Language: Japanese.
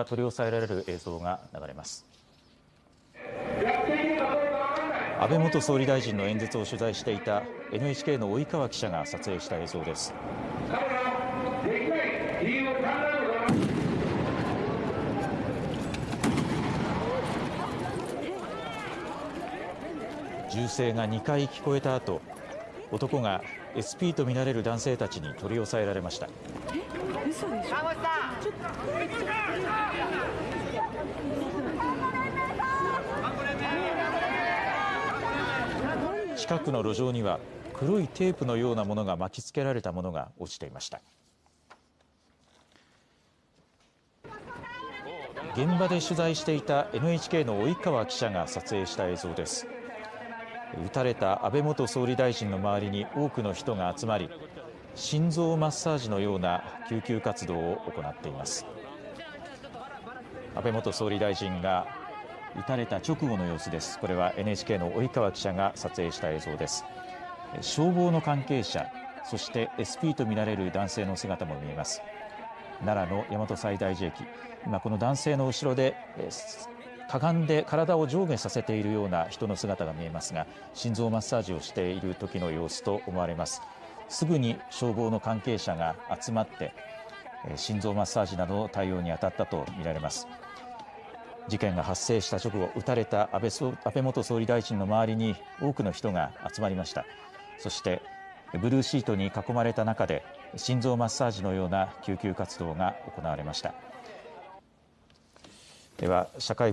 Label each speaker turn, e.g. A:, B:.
A: が取り押さえられる映像が流れます。安倍元総理大臣の演説を取材していた NHK の及川記者が撮影した映像です。銃声が2回聞こえた後男が SP とみられる男性たちに取り押さえられました。近くの路上には黒いテープのようなものが巻きつけられたものが落ちていました。現場で取材していた NHK の及川記者が撮影した映像です。撃たれた安倍元総理大臣の周りに多くの人が集まり心臓マッサージのような救急活動を行っています。安倍元総理大臣が撃たれた直後の様子です。これは NHK の及川記者が撮影した映像です。消防の関係者そして SP とみられる男性の姿も見えます。奈良の大和西大寺駅。今この男性の後ろでかがんで体を上下させているような人の姿が見えますが心臓マッサージをしている時の様子と思われます。すぐに消防の関係者が集まって心臓マッサージなどの対応に当たったと見られます。事件が発生した直後撃たれた安倍安倍元総理大臣の周りに多くの人が集まりました。そしてブルーシートに囲まれた中で心臓マッサージのような救急活動が行われました。では社会部